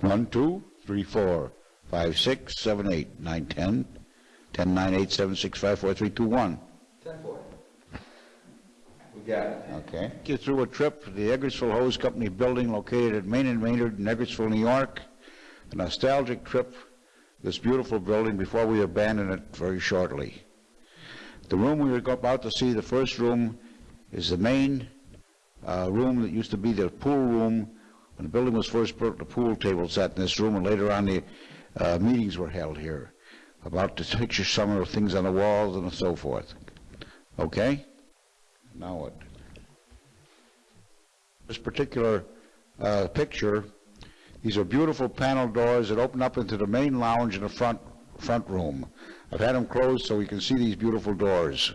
One, two, three, four, five, six, seven, eight, nine, ten, ten, nine, eight, seven, six, five, four, three, two, one. Ten four. We got it. Okay. Get you through a trip to the Eggertsville Hose Company building located at Main and Maynard in Eggertsville, New York. A nostalgic trip, this beautiful building, before we abandon it very shortly. The room we were about to see, the first room, is the main uh, room that used to be the pool room. When the building was first built, the pool table sat in this room, and later on, the uh, meetings were held here about the picture some of the things on the walls and so forth. Okay? Now what? This particular uh, picture, these are beautiful panel doors that open up into the main lounge in the front, front room. I've had them closed so we can see these beautiful doors.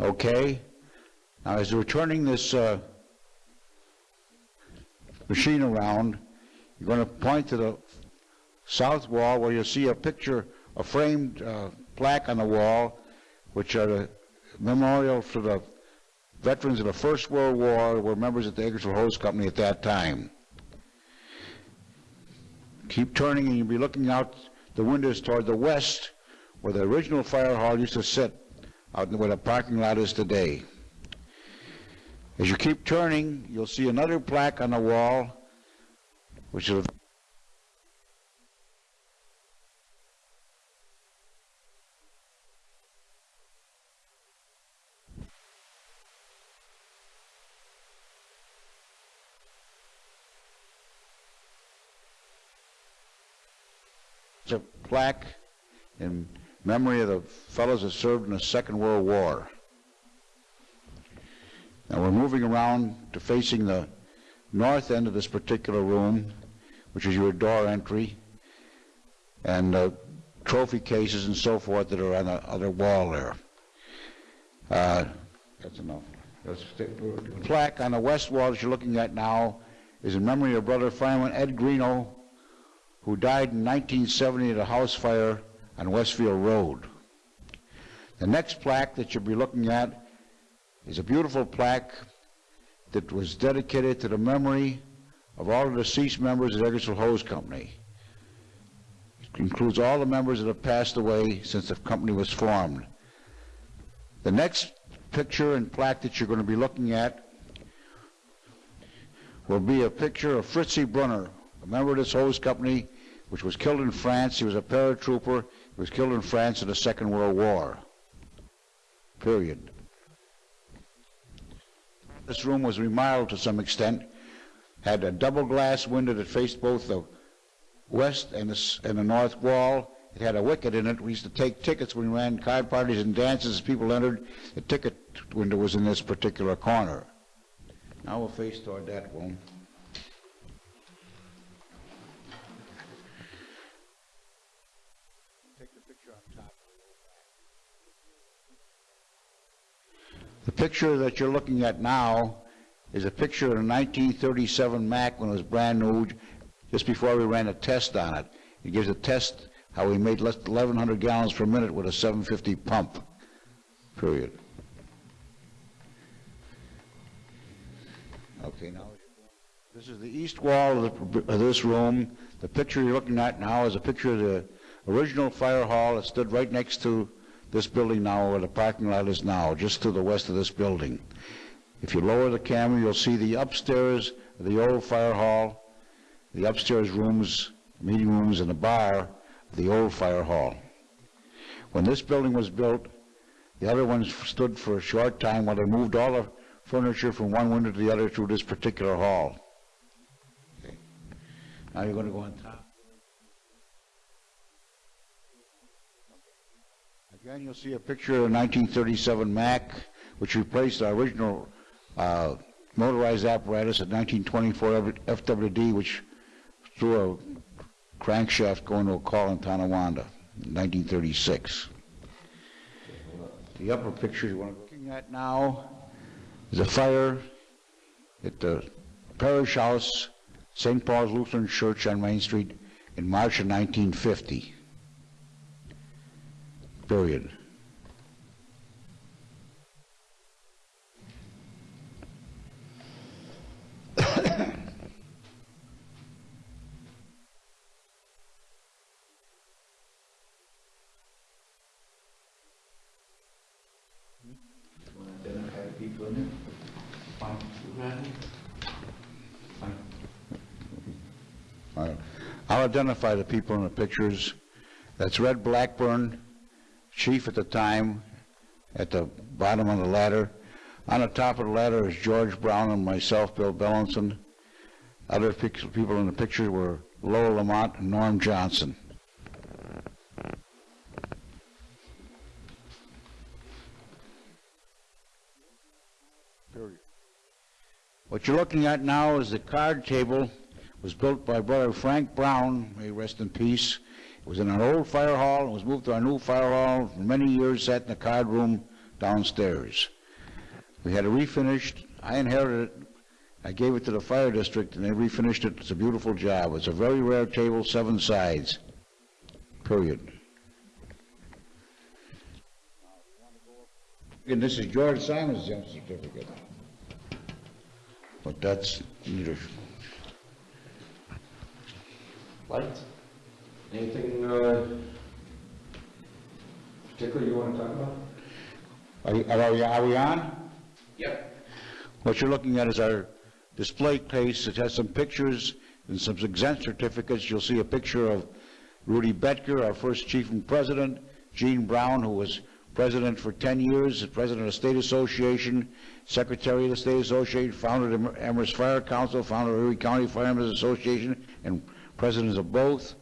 Okay? Now, as we're turning this uh, machine around, you're going to point to the south wall where you'll see a picture, a framed uh, plaque on the wall, which are the memorial to the veterans of the First World War were members of the Eggertsville Hose Company at that time. Keep turning and you'll be looking out the windows toward the west where the original fire hall used to sit out where the parking lot is today. As you keep turning, you'll see another plaque on the wall, which is a plaque in memory of the fellows that served in the Second World War. Now we're moving around to facing the north end of this particular room, which is your door entry, and uh, trophy cases and so forth that are on the other wall there. Uh, that's enough. That's the plaque on the west wall that you're looking at now is in memory of Brother Fireman Ed Greeno, who died in 1970 at a house fire on Westfield Road. The next plaque that you'll be looking at is a beautiful plaque that was dedicated to the memory of all the deceased members of the Eggertsville Hose Company. It includes all the members that have passed away since the company was formed. The next picture and plaque that you're going to be looking at will be a picture of Fritzie Brunner, a member of this hose company, which was killed in France. He was a paratrooper. He was killed in France in the Second World War. Period. This room was remodeled to some extent, had a double glass window that faced both the west and the, and the north wall. It had a wicket in it. We used to take tickets when we ran card parties and dances as people entered. The ticket window was in this particular corner. Now we'll face toward that one. The picture that you're looking at now is a picture of a 1937 Mack when it was brand new, just before we ran a test on it. It gives a test how we made less 1,100 gallons per minute with a 750 pump, period. Okay, now, this is the east wall of, the, of this room. The picture you're looking at now is a picture of the original fire hall that stood right next to this building now, where the parking lot is now, just to the west of this building. If you lower the camera, you'll see the upstairs the old fire hall, the upstairs rooms, meeting rooms, and the bar of the old fire hall. When this building was built, the other ones stood for a short time while they moved all the furniture from one window to the other through this particular hall. Now you're going to go on top. Again, you'll see a picture of a 1937 Mack, which replaced our original uh, motorized apparatus at 1924 FWD, which threw a crankshaft going to a call in Tonawanda in 1936. The upper picture you want to looking at now is a fire at the parish house, St. Paul's Lutheran Church on Main Street in March of 1950 period. I'll identify the people in the pictures. That's Red Blackburn, chief at the time, at the bottom of the ladder. On the top of the ladder is George Brown and myself, Bill Bellinson. Other people in the picture were Lowell Lamont and Norm Johnson. What you're looking at now is the card table was built by brother Frank Brown, may rest in peace. It was in an old fire hall, and was moved to our new fire hall, for many years sat in the card room downstairs. We had it refinished, I inherited it, I gave it to the fire district, and they refinished it, it's a beautiful job. It's a very rare table, seven sides, period. And this is George Simon's jump certificate. But that's neither, Light? Anything, uh, particular you want to talk about? are you- are we, are we on? Yep. What you're looking at is our display case. It has some pictures and some exempt certificates. You'll see a picture of Rudy Betker, our first chief and president, Gene Brown, who was president for 10 years, president of the State Association, secretary of the State Association, founder of the Amherst Fire Council, founder of Erie County Firemen's Association, and presidents of both.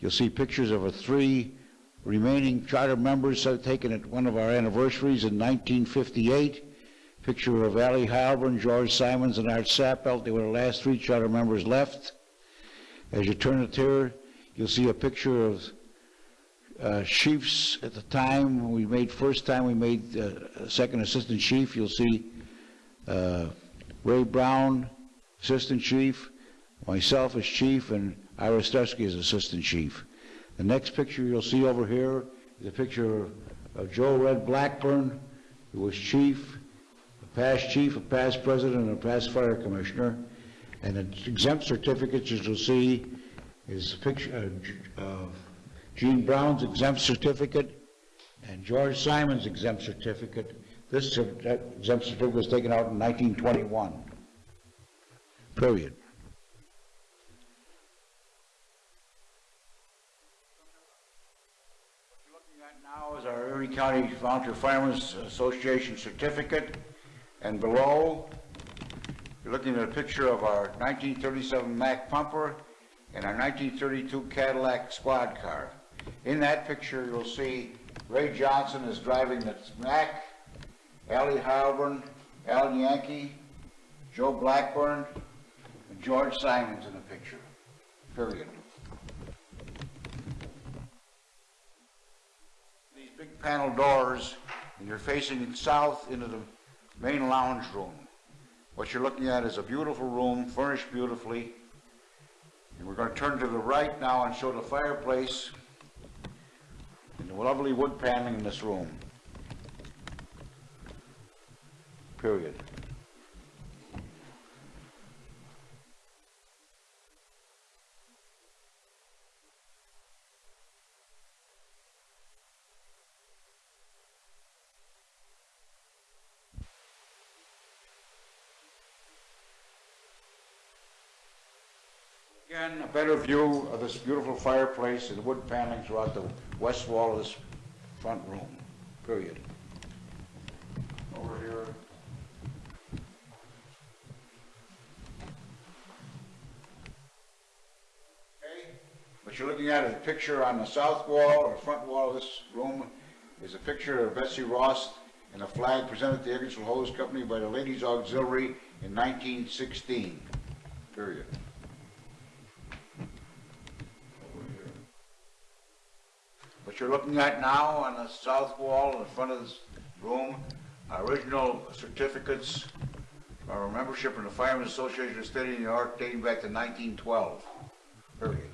You'll see pictures of our three remaining charter members taken at one of our anniversaries in 1958. Picture of Ali Heilbrun, George Simons, and Art Sappelt. They were the last three charter members left. As you turn it here, you'll see a picture of uh, chiefs at the time. We made, first time we made uh, second assistant chief. You'll see uh, Ray Brown, assistant chief, myself as chief, and Ira Stursky as assistant chief. The next picture you'll see over here is a picture of Joe Red Blackburn, who was chief, a past chief, a past president, and a past fire commissioner. And the exempt certificates, as you'll see, is a picture uh, of Gene Brown's exempt certificate and George Simon's exempt certificate. This exempt certificate was taken out in 1921. Period. What you're looking at Erie County Volunteer Firemen's Association certificate, and below, you're looking at a picture of our 1937 Mack pumper and our 1932 Cadillac squad car. In that picture, you'll see Ray Johnson is driving the Mack, Allie Heilbrun, Al Yankee, Joe Blackburn, and George Simons in the picture, period. These big panel doors, and you're facing south into the main lounge room. What you're looking at is a beautiful room, furnished beautifully. And we're going to turn to the right now and show the fireplace and the lovely wood paneling in this room. Period. A better view of this beautiful fireplace and wood paneling throughout the west wall of this front room, period. Over here. Okay, what you're looking at is a picture on the south wall or front wall of this room is a picture of Betsy Ross and a flag presented to the Eggertsville Hose Company by the Ladies Auxiliary in 1916, period. You're looking at now on the south wall in front of this room original certificates of our membership in the Firemen's Association of State of New York dating back to 1912, period.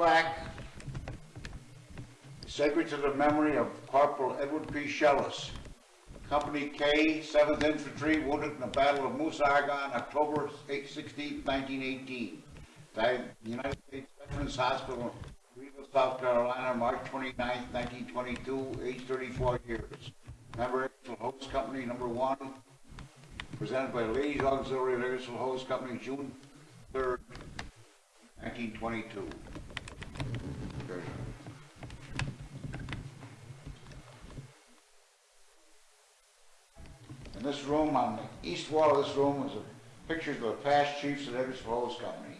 Plaque sacred to the memory of Corporal Edward P. Shellis, Company K, 7th Infantry, wounded in the Battle of Meuse Argonne, October 16, 1918. Died at the United States Veterans Hospital, Greenville, South Carolina, March 29, 1922, age 34 years. Member Ingersoll Hose Company, number one, presented by Ladies Auxiliary Ingersoll Hose Company, June 3, 1922. Very good. In this room, on the east wall of this room, a pictures of the past chiefs of Eggertsville Hose Company.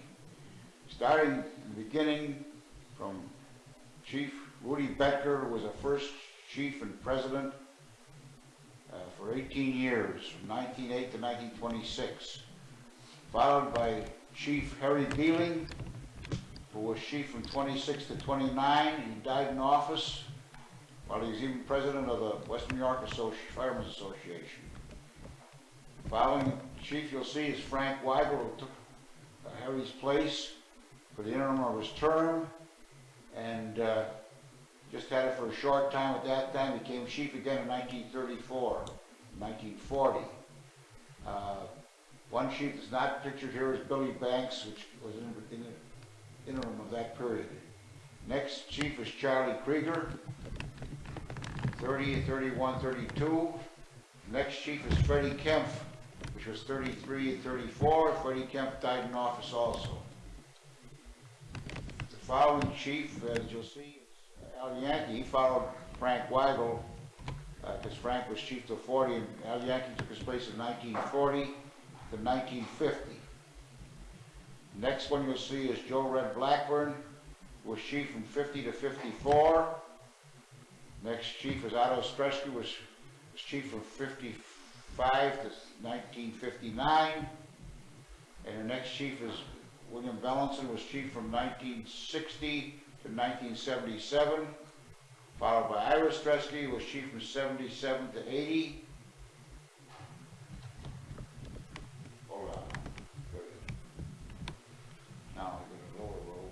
Starting in the beginning from Chief Woody Becker, who was the first chief and president uh, for 18 years, from 1908 to 1926. Followed by Chief Harry Dealing, who was chief from 26 to 29. He died in office while he was even president of the Western New York Associ- Firemen's Association. Following chief you'll see is Frank Weigel, who took Harry's place for the interim of his term, and uh, just had it for a short time at that time, became chief again in 1934, 1940. Uh, One chief that's not pictured here is Billy Banks, which was in in the interim of that period. Next chief is Charlie Krieger, 30, 31, 32. Next chief is Freddie Kemp, was 33 and 34. Freddie Kemp died in office also. The following chief, uh, as you'll see, is Al Yankee. He followed Frank Weigel, uh, because Frank was chief till 40, and Al Yankee took his place in 1940 to 1950. Next one you'll see is Joe Red Blackburn, who was chief from 50 to 54. Next chief is Otto Stresky, was was chief from 55 to 1959. And the next chief is William Bellinson, was chief from 1960 to 1977. Followed by Ira Stresky, was chief from 77 to 80. Hold on. Good. Now I go to lower row.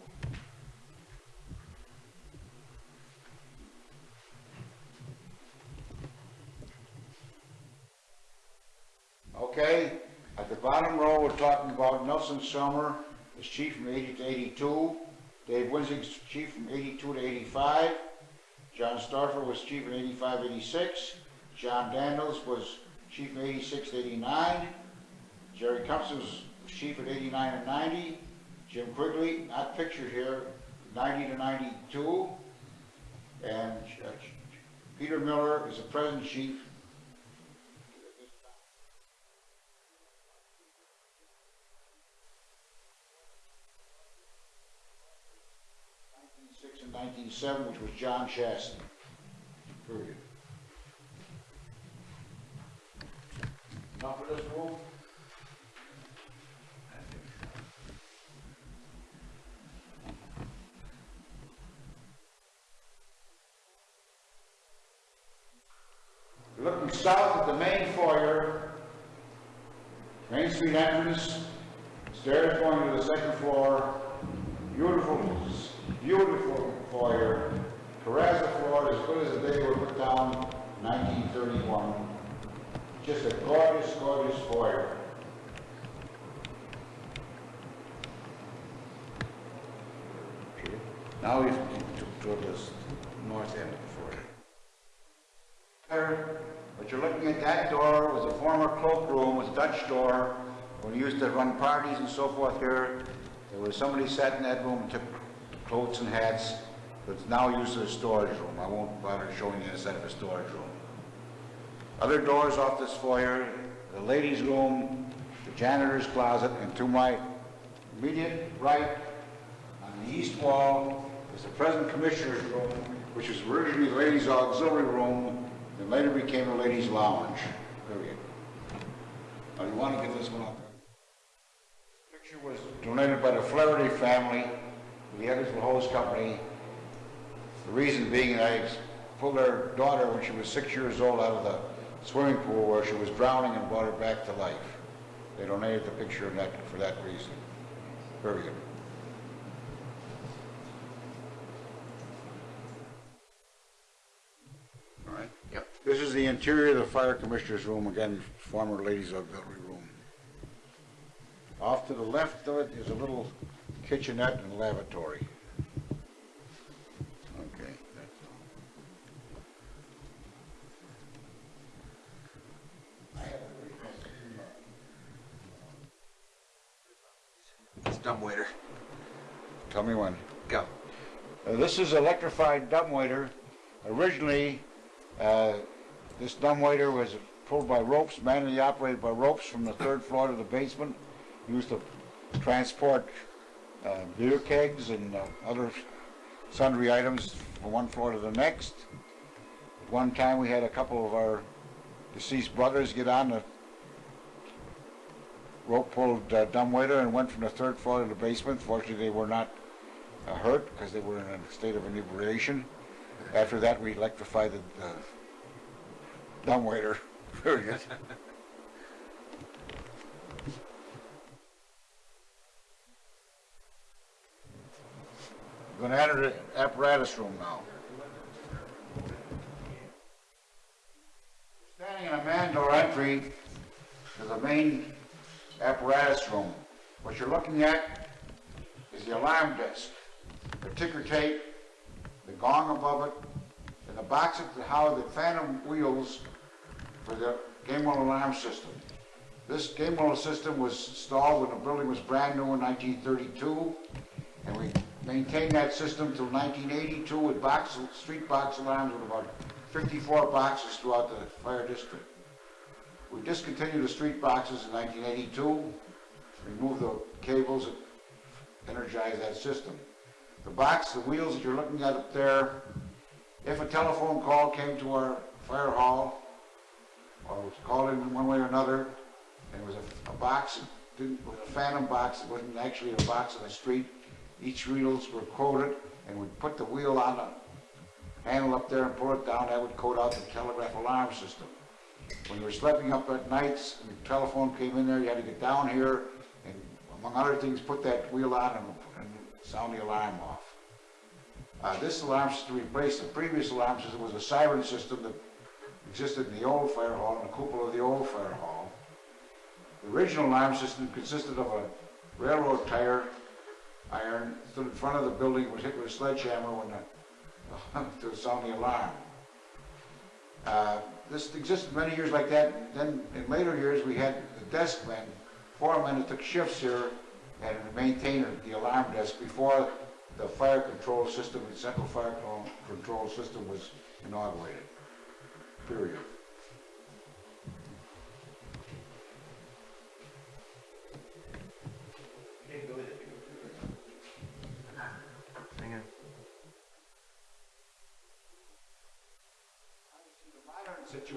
Okay, at the bottom row, we're talking about Nelson Summer, as chief from 80 to 82. Dave Winzig's chief from 82 to 85. John Starfer was chief in 85, 86. John Daniels was chief in 86 to 89. Jerry Cummings was chief at 89 and 90. Jim Quigley, not pictured here, 90 to 92. And uh, Peter Miller is the present chief Six and nineteen seven, which was John Chastity. Period. Enough of this room? Looking south at the main foyer, Main Street entrance, stairs going to the second floor, beautiful, beautiful foyer, terrazzo floor as good as the day were put down in 1931. Just a gorgeous, gorgeous foyer. Now we toward the north end of the fort. There, What you're looking at, that door was a former cloakroom, was a Dutch door. When we used to run parties and so forth here, there was somebody sat in that room and took coats and hats, but it's now used as a storage room. I won't bother showing you inside of a storage room. Other doors off this foyer, the ladies' room, the janitor's closet, and to my immediate right, on the east wall, is the present commissioner's room, which was originally the ladies' auxiliary room, and later became the ladies' lounge, period. You want to get this one up? The Picture was donated by the Flaherty family, the Eggertsville Hose Company. The reason being that I pulled their daughter when she was six years old out of the swimming pool where she was drowning and brought her back to life. They donated the picture that, for that reason, period. All right? Yep. This is is the interior of the fire commissioner's room, again, former ladies auxiliary room. Off to the left of it is a little kitchenette and lavatory. Okay, that's all. It's dumbwaiter. Tell me when. Go. Uh, This is electrified dumbwaiter. Originally, uh, this dumbwaiter was pulled by ropes, manually operated by ropes from the third floor to the basement, used to transport uh, beer kegs and uh, other sundry items from one floor to the next. At one time, we had a couple of our deceased brothers get on the rope-pulled uh, dumbwaiter and went from the third floor to the basement. Fortunately, they were not uh, hurt because they were in a state of inebriation. After that, we electrified the dumbwaiter. Very good. We're going to enter the apparatus room now. Standing in a man door entry to the main apparatus room. What you're looking at is the alarm disc, the ticker tape, the gong above it, and the box of how the phantom wheels for the Gamewell alarm system. This Gamewell system was installed when the building was brand new in 1932, and we maintained that system till 1982 with box, street box alarms with about 54 boxes throughout the fire district. We discontinued the street boxes in 1982, removed the cables that energized that system. The box, the wheels that you're looking at up there, if a telephone call came to our fire hall, or was called in one way or another, and it was a, a box, it was a phantom box, it wasn't actually a box on the street, each reels were coded, and we'd put the wheel on the handle up there and pull it down, that would code out the telegraph alarm system. When you were sleeping up at nights, and the telephone came in there, you had to get down here, and among other things, put that wheel on and, and sound the alarm off. Uh, this alarm system replaced the previous alarm system, was a siren system that existed in the old fire hall, in the cupola of the old fire hall. The original alarm system consisted of a railroad tire iron, in front of the building, was hit with a sledgehammer when the, to sound the alarm. Uh, This existed many years like that, then in later years, we had the desk men, four men that took shifts here and maintained the alarm desk before the fire control system, the central fire control- control system was inaugurated, period.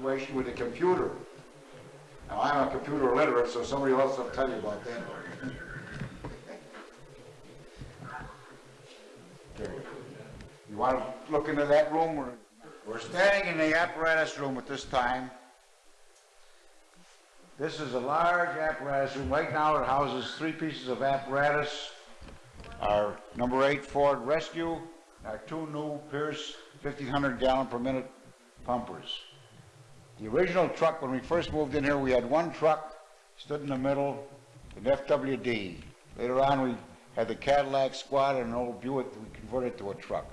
Situation with a computer. Now, I'm a computer illiterate, so somebody else will tell you about that. You want to look into that room? We're standing in the apparatus room at this time. This is a large apparatus room. Right now, it houses three pieces of apparatus. Our number eight Ford Rescue, our two new Pierce 1500 gallon per minute pumpers. The original truck, when we first moved in here, we had one truck, stood in the middle, an FWD. Later on, we had the Cadillac Squad and an old Buick we converted to a truck.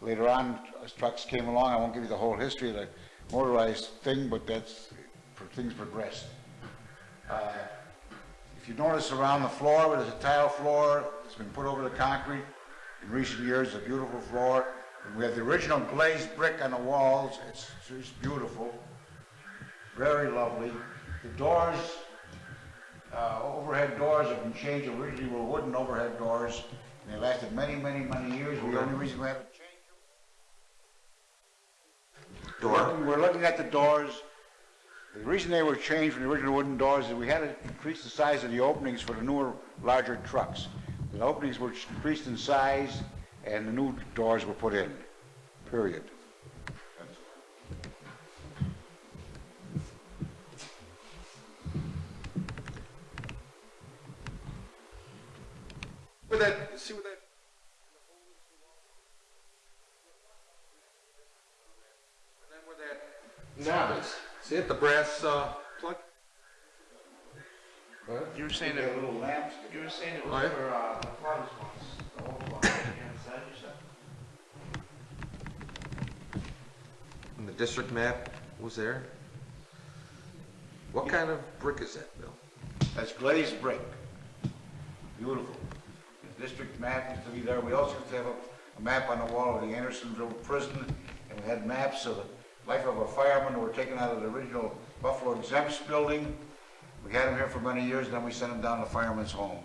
Later on, as trucks came along, I won't give you the whole history of the motorized thing, but that's, things progressed. Uh, If you notice around the floor, there's a tile floor, it's been put over the concrete. In recent years, a beautiful floor. And we have the original glazed brick on the walls, it's just beautiful. Very lovely. The doors, uh, overhead doors have been changed, originally were wooden overhead doors, and they lasted many, many, many years. The only reason we haven't changed them. We're We're looking at the doors. The reason they were changed from the original wooden doors is we had to increase the size of the openings for the newer, larger trucks. The openings were increased in size, and the new doors were put in, period. With that, see what that. And then with that. No. See it, the brass, uh, plug? You were saying They it, have little lamps. you were saying it Oh, was yeah? for, uh, the farmers ones, the old ones, inside you said? And the district map was there? What kind of brick is that, Bill? That's glazed brick. Beautiful. District map used to be there. We also used to have a, a map on the wall of the Andersonville prison, and we had maps of the life of a fireman who were taken out of the original Buffalo Exempts building. We had them here for many years, and then we sent them down to Fireman's Home.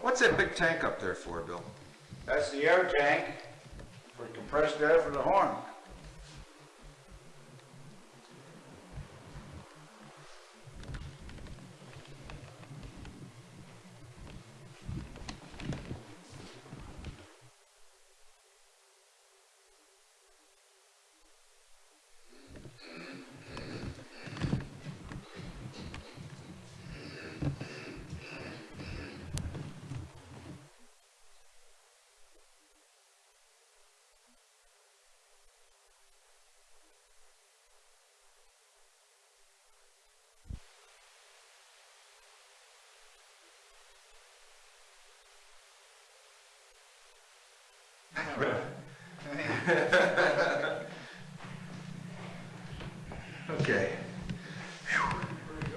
What's that big tank up there for, Bill? That's the air tank for compressed air for the horn. Okay.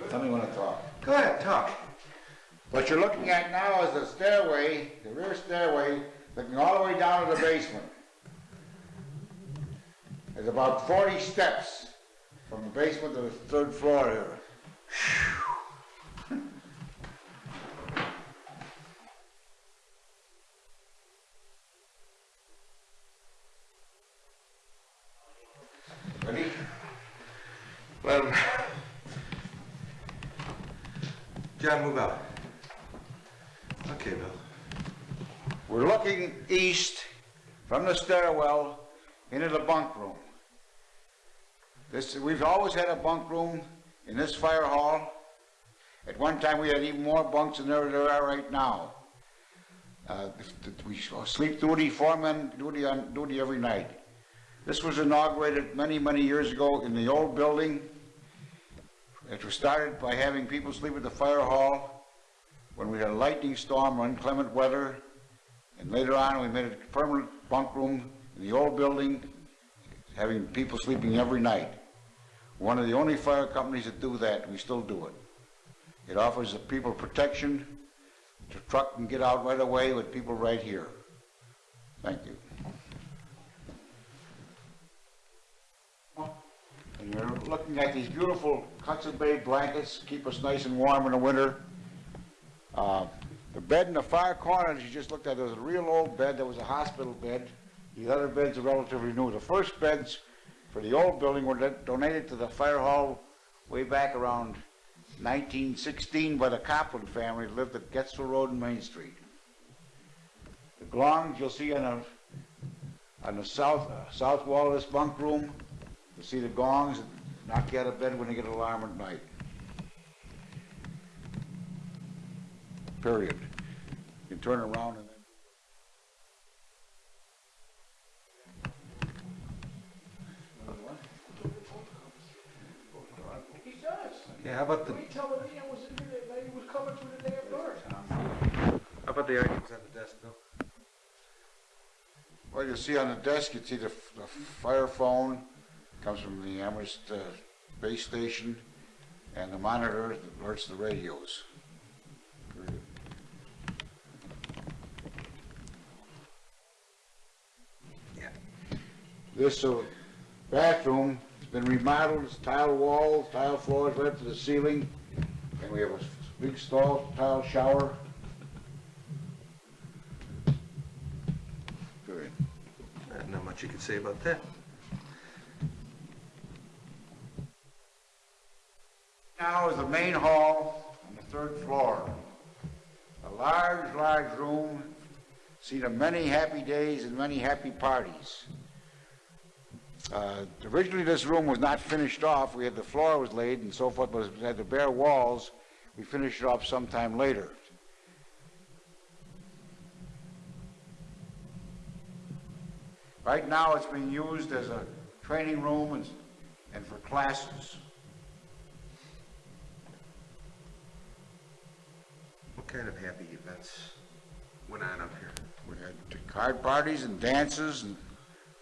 Tell me when to talk. Go ahead, talk. What you're looking at now is the stairway, the rear stairway, looking all the way down to the basement. There's about 40 steps from the basement to the third floor here. John, move out. Okay, Bill. We're looking east from the stairwell into the bunk room. This, we've always had a bunk room in this fire hall. At one time, we had even more bunks than there there are right now. Uh, we sleep duty, foremen duty on duty every night. This was inaugurated many, many years ago in the old building. It was started by having people sleep at the fire hall when we had a lightning storm or inclement weather. And later on, we made a permanent bunk room in the old building, having people sleeping every night. One of the only fire companies that do that, we still do it. It offers the people protection. The truck can get out right away with people right here. Thank you. And you're looking at these beautiful Hudson Bay blankets, keep us nice and warm in the winter. Uh, The bed in the far corner that you just looked at, there was a real old bed, that was a hospital bed. The other beds are relatively new. The first beds for the old building were donated to the fire hall way back around 1916 by the Copland family that lived at Getzel Road and Main Street. The glongs you'll see on the, on the south, uh, south wall of this bunk room. You'll see the gongs that knock you out of bed when you get an alarm at night. Period. You can turn around and then. He does. Yeah, how about the, When he told me I was in here, that lady was coming through the damn door. how about the items on the desk, Bill? Well, you see on the desk, you see the, the fire phone, comes from the Amherst, uh, base station, and the monitor that alerts the radios. Yeah. This, uh, bathroom has been remodeled, it's tile walls, tile floors right up to the ceiling, and we have a big stall, tile shower. Period. Not much you could say about that. Now is the main hall on the third floor. A large, large room, seen of many happy days and many happy parties. Uh, Originally, this room was not finished off. We had, the floor was laid and so forth, but it had the bare walls. We finished it off sometime later. Right now, it's being used as a training room and, and for classes. Kind of happy events went on up here? We had card parties and dances and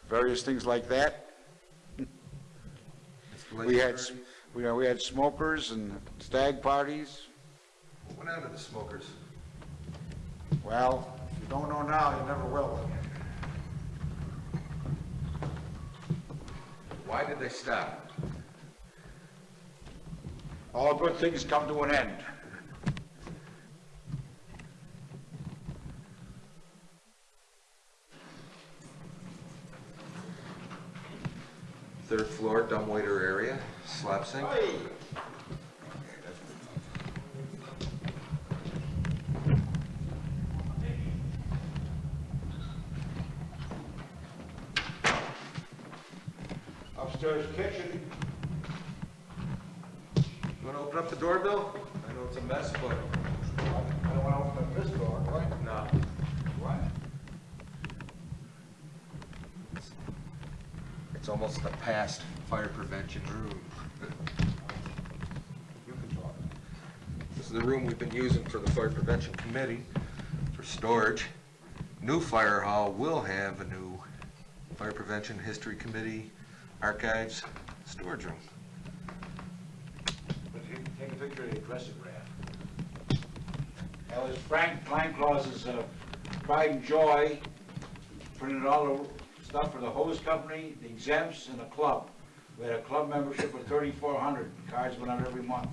various things like that. We had, we, we had smokers and stag parties. What went on to the smokers? Well, if you don't know now, you never will. Why did they stop? All good things come to an end. Floor dumbwaiter area, slop sink? Upstairs kitchen, You wanna open up the door, Bill? I know it's a mess, but. I don't want to open up this door, do I? No. What? It's almost the past fire prevention room. You can talk. This is the room we've been using for the fire prevention committee for storage. New fire hall will have a new fire prevention history committee, archives, storage room. Take a picture of the dressing rack. That was Frank Kleinklaus's uh, pride and joy, printed all the stuff for the hose company, the exempts, and the club. We had a club membership of thirty-four hundred, cards went out every month.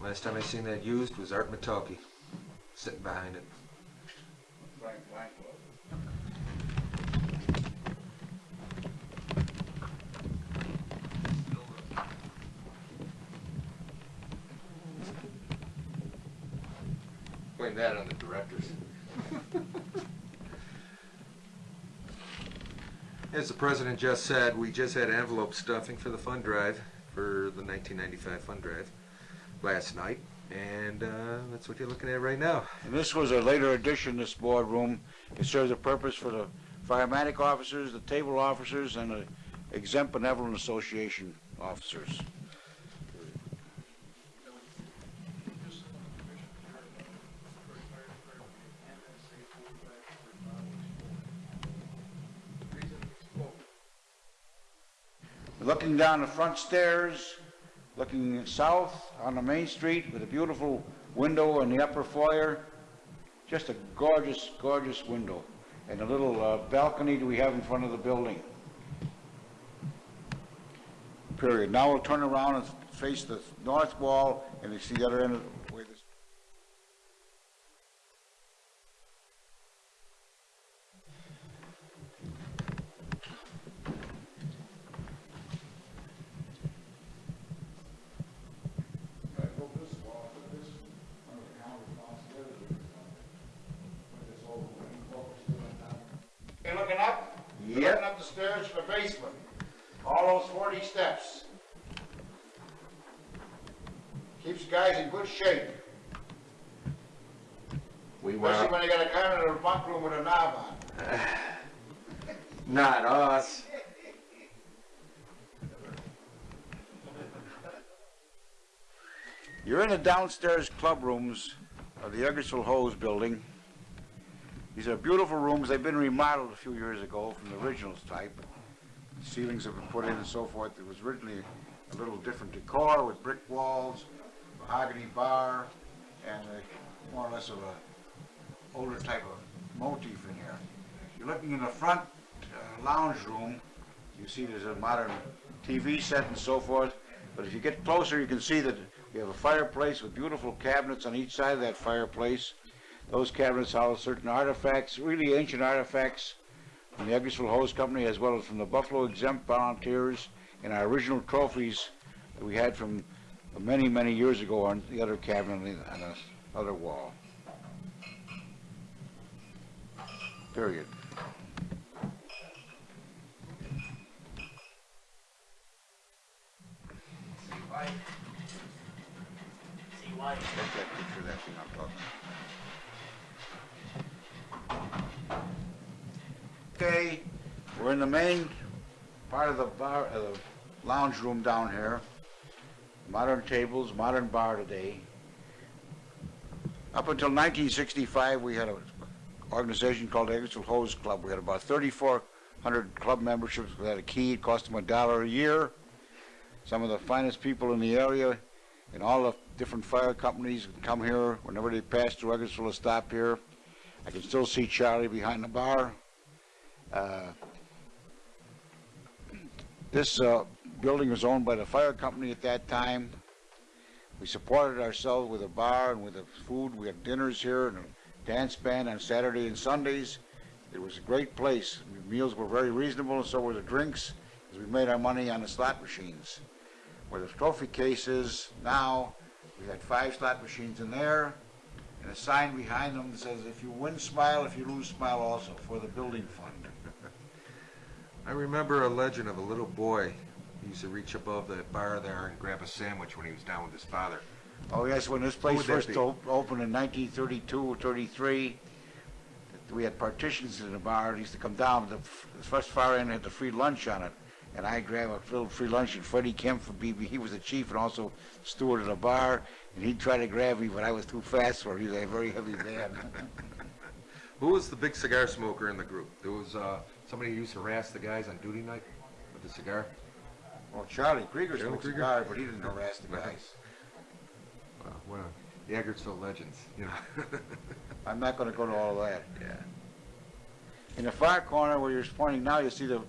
Last time I seen that used was Art Matulke, sitting behind it. Frank Kleinklaus. Blame that on the directors. As the president just said, we just had envelope stuffing for the fund drive, for the 1995 fund drive, last night, and uh, that's what you're looking at right now. And this was a later addition, this boardroom. It serves a purpose for the firematic officers, the table officers, and the exempt benevolent association officers. Looking down the front stairs, looking south on the main street with a beautiful window in the upper foyer. Just a gorgeous, gorgeous window. And a little uh, balcony that we have in front of the building. Period. Now we'll turn around and face the north wall and you see the other end of the way this. You looking up? You're Yep. Looking up the stairs to the basement. All those forty steps. Keeps guys in good shape, We especially when they got a kind of a bunk room with a knob on. Not us. You're in the downstairs club rooms of the Eggertsville Hose Building. These are beautiful rooms. They've been remodeled a few years ago from the original type. Ceilings have been put in and so forth. It was originally a little different decor with brick walls, mahogany bar, and a, more or less of a older type of motif in here. You're looking in the front uh, lounge room. You see there's a modern TV set and so forth. But if you get closer, you can see that we have a fireplace with beautiful cabinets on each side of that fireplace. Those cabinets house certain artifacts, really ancient artifacts from the Eggertsville Hose Company as well as from the Buffalo Exempt Volunteers and our original trophies that we had from many, many years ago on the other cabinet on the, other wall. Period. Okay, We're in the main part of the bar, uh, the lounge room down here. Modern tables, modern bar today. Up until 1965, we had an organization called Eggertsville Hose Club. We had about 3,400 club memberships. We had a key. It cost them a dollar a year. Some of the finest people in the area and all the different fire companies come here. Whenever they pass through Eggertsville, will stop here. I can still see Charlie behind the bar. Uh, This uh, building was owned by the fire company at that time. We supported ourselves with a bar and with the food. We had dinners here and a dance band on Saturday and Sundays. It was a great place. Meals were very reasonable, and so were the drinks, as we made our money on the slot machines. Where the trophy case is now, we had five slot machines in there, and a sign behind them that says, if you win, smile, if you lose, smile also, for the building fund. I remember a legend of a little boy He used to reach above the bar there and grab a sandwich when he was down with his father. Oh, yes, when this place first op- opened in 1932 or 33, we had partitions in the bar. It used to come down, the f- the first far end had the free lunch on it, and I grabbed a little free lunch, and Freddie Kemp from BB, he was the chief and also steward of the bar, and he'd try to grab me, but I was too fast for him. He was a very heavy man. Who was the big cigar smoker in the group? There was uh, somebody who used to harass the guys on duty night with the cigar. Well, Charlie Krieger Charlie smoked Krieger? cigar, but he didn't harass the guys. Well, of the Eggertsville legends, you know. I'm not gonna go to all of that. yeah. In the far corner where you're pointing now, you see the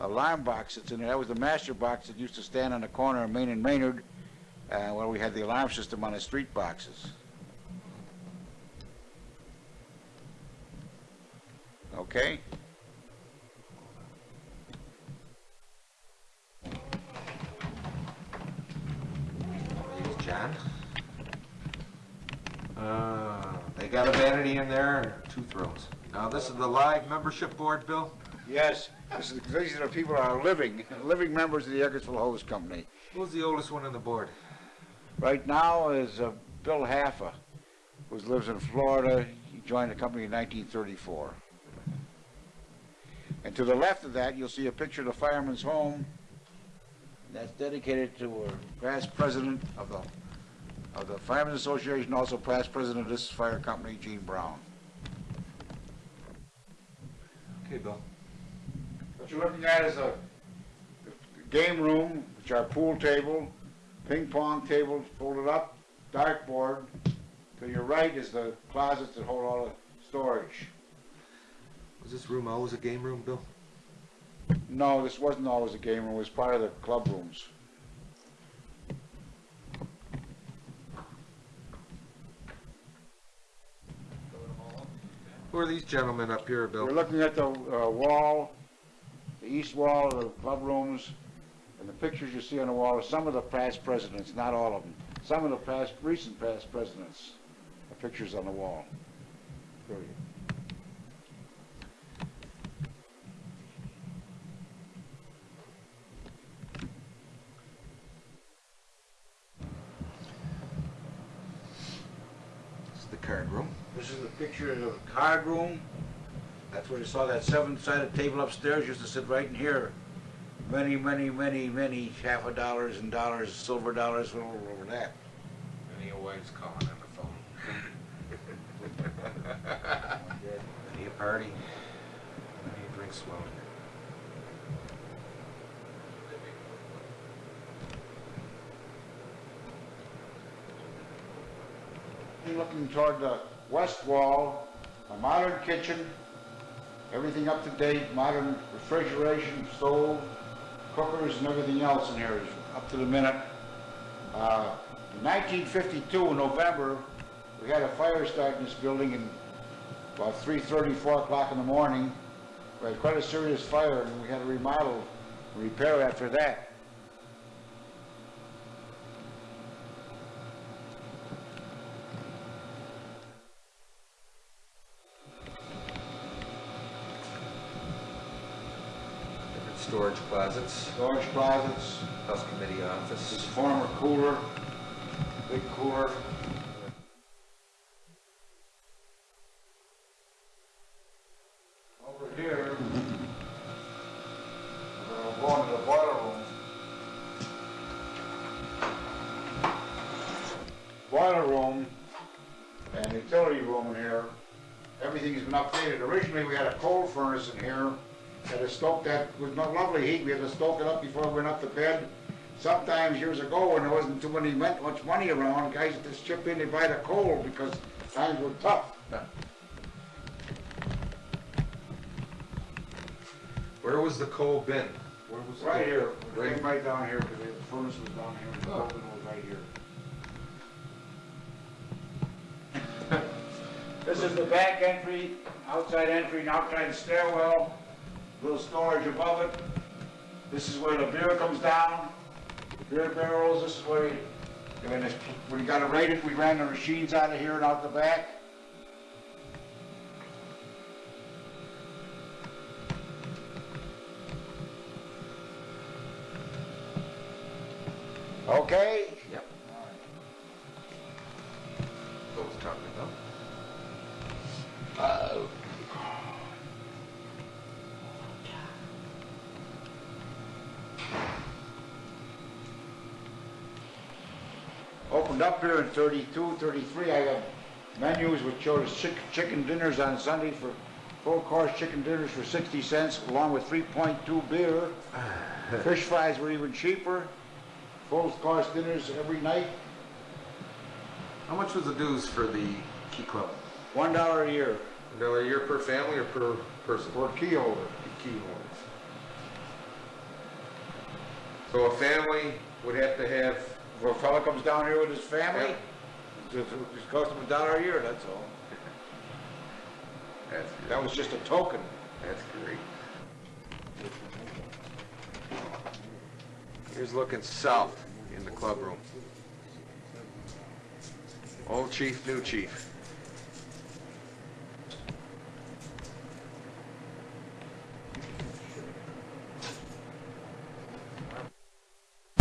alarm box that's in there. That was the master box that used to stand on the corner of Main and Maynard, uh, where we had the alarm system on the street boxes. Okay? John. Uh, they got a vanity in there and two thrones. Now, this is the live membership board, Bill? Yes, this is, these are the people that are living, living members of the Eggertsville Hose Company. Who's the oldest one on the board? Right now is uh, Bill Haffa, who lives in Florida. He joined the company in 1934. And to the left of that, you'll see a picture of the fireman's home. That's dedicated to a past president of the, of the Firemen's Association, also past president of this fire company, Gene Brown. Okay, Bill. What you're looking at is a game room, which are pool table, ping pong table folded up, dartboard. To your right is the closets that hold all the storage. Was this room always a game room, Bill? No, this wasn't always a game room, it was part of the club rooms. Who are these gentlemen up here, Bill? We're looking at the uh, wall, the east wall of the club rooms, and the pictures you see on the wall are some of the past presidents, not all of them. Some of the past, recent past presidents, the pictures on the wall. Show you. This is the card room. This is the picture of the card room. That's where you saw that seven-sided table upstairs, used to sit right in here. Many, many, many, many half a dollars and dollars, silver dollars, all over that. And your wife's calling on the phone. Any a party? Any drinks flowing? Looking toward the west wall, a modern kitchen, everything up to date, modern refrigeration, stove, cookers, and everything else in here is up to the minute. Uh, In 1952, in November, we had a fire start in this building in about 3:30, 4 o'clock in the morning. We had quite a serious fire, and we had to remodel, and repair after that. storage closets, storage closets, House Committee this office, former cooler, big cooler. Over here, we're going to the boiler room. Boiler room and utility room in here, everything's been updated. Originally, we had a coal furnace in here had to stoke that with no lovely heat. We had to stoke it up before we went up to bed. Sometimes years ago, when there wasn't too many, much money around, guys would just chip in and buy the coal because times were tough. Where was the coal bin? Where was the Right coal- here, Right, came right down here, because the furnace was down here, and the Oh. oven was right here. This is the back entry, outside entry, and outside stairwell, little storage above it. This is where the beer comes down, beer barrels, this is where, you- when you got it rated, we ran the machines out of here and out the back. Okay? Yep. What was talking about? Opened up here in 32, 33, I got menus which showed chick- chicken dinners on Sunday for, full course chicken dinners for 60 cents, along with 3.2 beer. Fish fries were even cheaper, full course dinners every night, How much was the dues for the key club? one dollar a year A dollar a year per family or per person? a key holder. Key holders. So a family would have to have, If a fella comes down here with his family, it just costs him a dollar a year, that's all. that's, That was just a token. that's great. Here's looking south in the club room. Old chief, new chief.